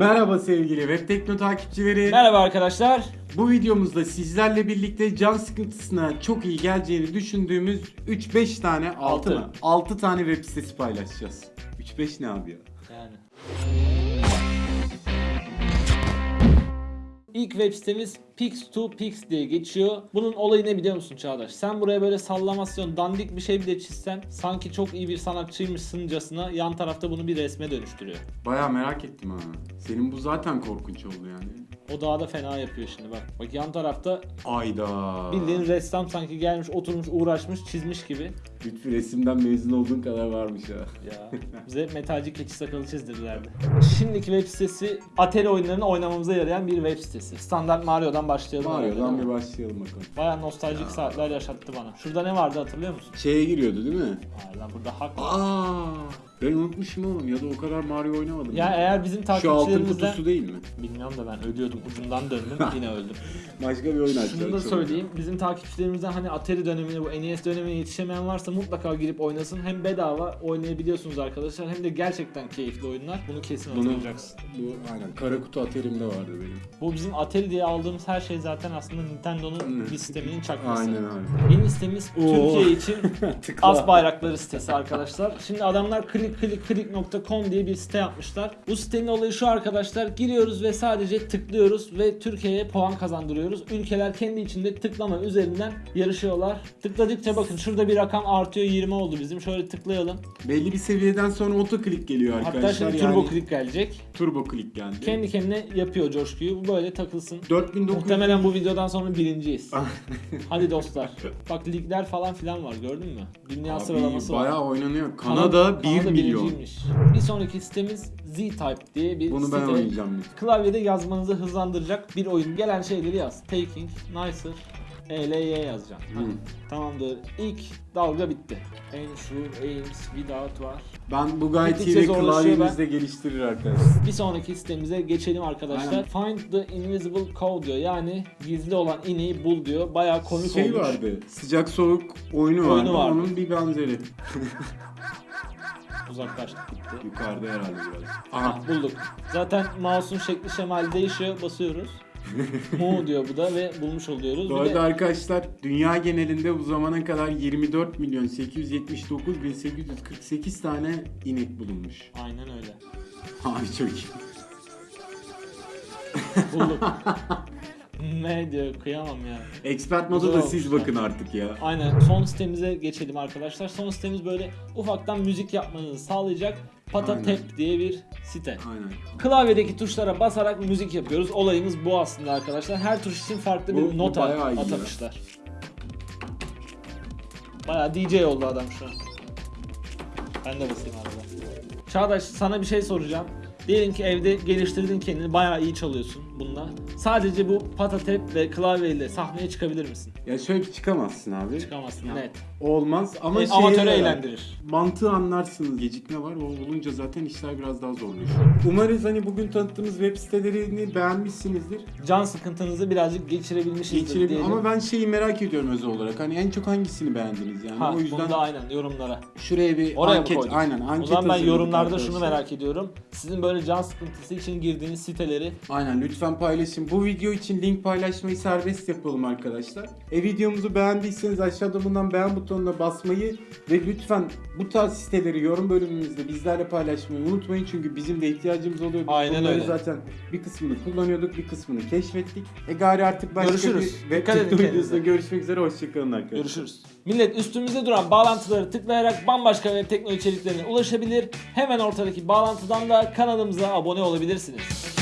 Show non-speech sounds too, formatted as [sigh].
Merhaba sevgili Web Tekno takipçileri. Merhaba arkadaşlar. Bu videomuzda sizlerle birlikte can sıkıntısına çok iyi geleceğini düşündüğümüz 3-5 tane 6 Altı. mı? 6 tane web sitesi paylaşacağız. 3-5 ne abi ya? Yani. İlk web sitemiz Pix2Pix diye geçiyor. Bunun olayı ne biliyor musun Çağdaş? Sen buraya böyle sallamasyon, dandik bir şey bile çizsen sanki çok iyi bir sanatçıymışsıncasına yan tarafta bunu bir resme dönüştürüyor. Baya merak ettim ha. Senin bu zaten korkunç oldu yani. O daha da fena yapıyor şimdi bak. Bak yan tarafta Ayda. bildiğin ressam sanki gelmiş, oturmuş, uğraşmış, çizmiş gibi. Lütfü resimden mezun olduğun kadar varmış ha. Ya bize metalci keçi sakalı çizdirdilerdi. Şimdiki web sitesi Atari oyunlarını oynamamıza yarayan bir web sitesi. Standart Mario'dan başlayalım. Mario'dan bir başlayalım bakalım. Baya nostaljik saatler yaşattı bana. Şurada ne vardı hatırlıyor musun? Şeye giriyordu değil mi? Aa, lan burada hak var. Aa, ben unutmuşum oğlum ya da o kadar Mario oynamadım. Ya eğer bizim Şu altın takipçilerimizden... kutusu değil mi? Bilmiyorum da ben ölüyordum ucundan döndüm [laughs] yine öldüm. Başka bir oyun açacağız. Şunu da söyleyeyim. Bizim takipçilerimizden hani Atari dönemine bu NES dönemine yetişemeyen varsa mutlaka girip oynasın. Hem bedava oynayabiliyorsunuz arkadaşlar hem de gerçekten keyifli oyunlar. Bunu kesin Bunu, hatırlayacaksın. bu aynen kara kutu aterimde vardı benim. Bu bizim Atari diye aldığımız her şey zaten aslında Nintendo'nun bir sisteminin çakması. Aynen abi. Yeni sitemiz Oo. Türkiye için [laughs] az bayrakları sitesi arkadaşlar. Şimdi adamlar clickclickclick.com diye bir site yapmışlar. Bu sitenin olayı şu arkadaşlar. Giriyoruz ve sadece tıklıyoruz ve Türkiye'ye puan kazandırıyoruz. Ülkeler kendi içinde tıklama üzerinden yarışıyorlar. Tıkladıkça bakın şurada bir rakam artıyor 20 oldu bizim. Şöyle tıklayalım. Belli bir seviyeden sonra otoklik geliyor arkadaşlar. Hatta şimdi yani turbo click gelecek. Turbo click geldi. Kendi kendine yapıyor coşkuyu. Bu böyle takılsın. 4900 Muhtemelen bu videodan sonra birinciyiz. [laughs] Hadi dostlar. Bak ligler falan filan var gördün mü? Dünya Abi, sıralaması var. bayağı oynanıyor. Kanada- Kanada 1 Kanada milyon. birinciymiş. Bir sonraki sitemiz Z-Type diye bir Bunu site. ben oynayacağım. Klavyede yazmanızı hızlandıracak bir oyun. Gelen şeyleri yaz. Taking, Nicer, ELY yazacaksın. Hı. Tamamdır. İlk dalga bitti. Ensure, Aims, Without var. Ben bu gayet iyi Gittikçe ve zorlaşıyor klavyemizde geliştirir arkadaşlar. Bir sonraki sitemize geçelim arkadaşlar. Find the invisible cow diyor. Yani gizli olan ineği bul diyor. Bayağı komik Şey olmuş. vardı. Sıcak soğuk oyunu vardı. Oyunu vardı. Onun bir benzeri. [laughs] Uzaklaştık gitti. Yukarıda herhalde biraz. Aha bulduk. Zaten mouse'un şekli şemali değişiyor. Basıyoruz. Mu diyor bu da ve bulmuş oluyoruz. Bu arada de arkadaşlar dünya genelinde bu zamana kadar 24 milyon 879 bin 848 tane inek bulunmuş. aynen öyle. Abi çok iyi. Bulduk. [laughs] ne diyor kıyamam ya. Expert Güzel da siz bakın artık ya. Aynen son sitemize geçelim arkadaşlar. Son sitemiz böyle ufaktan müzik yapmanızı sağlayacak Patatep diye bir site. Aynen. Klavyedeki tuşlara basarak müzik yapıyoruz. Olayımız bu aslında arkadaşlar. Her tuş için farklı bir Bu- bu nota bayağı iyi ya. atamışlar. Bayağı DJ oldu adam şu an. Ben de basayım arada. Çağdaş sana bir şey soracağım. Diyelim ki evde geliştirdin kendini bayağı iyi çalıyorsun bununla. Sadece bu patatep ve klavyeyle sahneye çıkabilir misin? Ya şöyle bir çıkamazsın abi. Çıkamazsın Ya, net. Olmaz ama E, şeye amatörü yarar. eğlendirir. Mantığı anlarsınız. Gecikme var. O olunca zaten işler biraz daha zorlaşıyor. Umarız hani bugün tanıttığımız web sitelerini beğenmişsinizdir. Can sıkıntınızı birazcık geçirebilmişizdir Geçirebil diyelim. ama ben şeyi merak ediyorum özel olarak. Hani en çok hangisini beğendiniz yani? ha, o yüzden bunu da aynen yorumlara. şuraya bir Oraya anket mı koyduk? aynen o anket zaman ben hazırladık yorumlarda şunu arkadaşlar. merak ediyorum. Sizin böyle can sıkıntısı için girdiğiniz siteleri Aynen lütfen paylaşın. Bu video için link paylaşmayı serbest yapalım arkadaşlar. E videomuzu beğendiyseniz aşağıda bulunan beğen butonuna basmayı ve lütfen bu tarz siteleri yorum bölümümüzde bizlerle paylaşmayı unutmayın. Çünkü bizim de ihtiyacımız oluyor. Aynen bunları öyle. zaten bir kısmını kullanıyorduk, bir kısmını keşfettik. E gari artık başka Görüşürüz. bir web videosunda görüşmek üzere. Hoşçakalın arkadaşlar. görüşürüz. Millet üstümüzde duran bağlantıları tıklayarak bambaşka web teknoloji içeriklerine ulaşabilir. Hemen ortadaki bağlantıdan da kanalımıza abone olabilirsiniz.